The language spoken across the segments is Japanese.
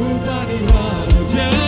二人は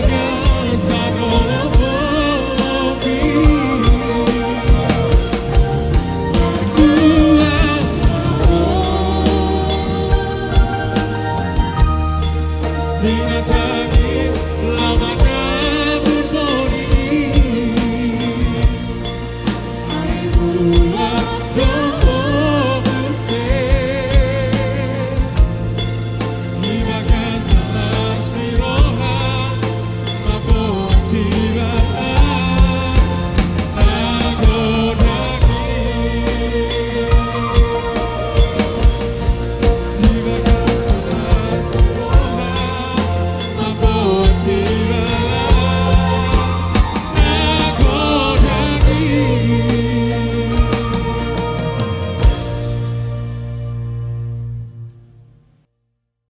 vingança